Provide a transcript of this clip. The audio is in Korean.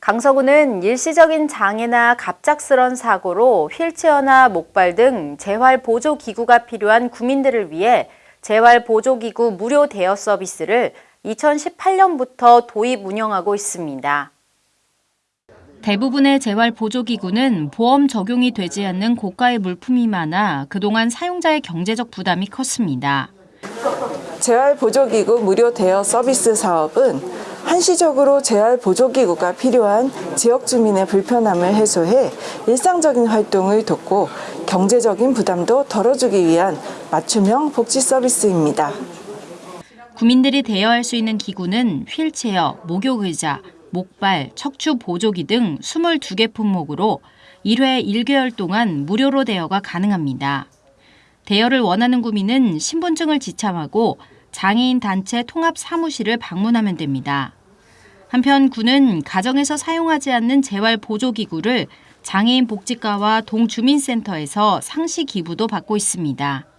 강서구는 일시적인 장애나 갑작스런 사고로 휠체어나 목발 등 재활 보조 기구가 필요한 구민들을 위해 재활 보조 기구 무료 대여 서비스를 2018년부터 도입 운영하고 있습니다. 대부분의 재활 보조기구는 보험 적용이 되지 않는 고가의 물품이 많아 그동안 사용자의 경제적 부담이 컸습니다. 재활보조기구 무료 대여 서비스 사업은 한시적으로 재활 보조기구가 필요한 지역 주민의 불편함을 해소해 일상적인 활동을 돕고 경제적인 부담도 덜어주기 위한 맞춤형 복지 서비스입니다. 구민들이 대여할 수 있는 기구는 휠체어, 목욕의자, 목발, 척추 보조기 등 22개 품목으로 1회 1개월 동안 무료로 대여가 가능합니다. 대여를 원하는 구민은 신분증을 지참하고 장애인 단체 통합 사무실을 방문하면 됩니다. 한편 구는 가정에서 사용하지 않는 재활 보조기구를 장애인 복지과와 동주민센터에서 상시 기부도 받고 있습니다.